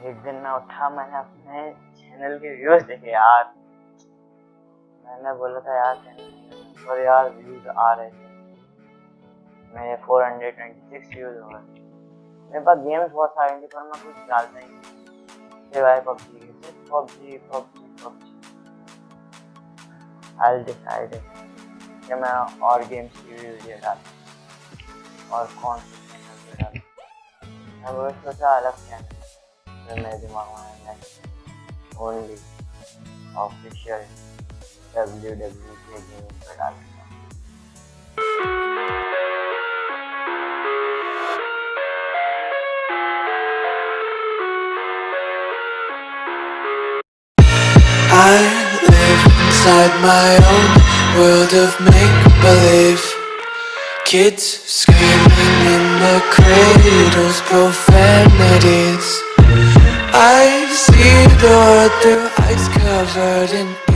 एक दिन मैं उठा, मैंने अपने चैनल के व्यूज़ देखे, यार। मैंने बोला था, यार चैनल और यार व्यूज़ आ रहे थे। मेरे 426 व्यूज़ हो गए। मेरे पास गेम्स बहुत सारे थे पर मैं कुछ डालता ही। नहीं सिवाय पबजी के, सिर्फ़ PUBG PUBG PUBG I decide कि मैं और गेम्स की भी वीडियो डालूँ, और कौन से चैनल पे डालूँ। मैं वो सोचा, अलग channel only official WWE gaming. I live inside my own world of make-believe Kids screaming in the cradles, profile I see the world through eyes covered in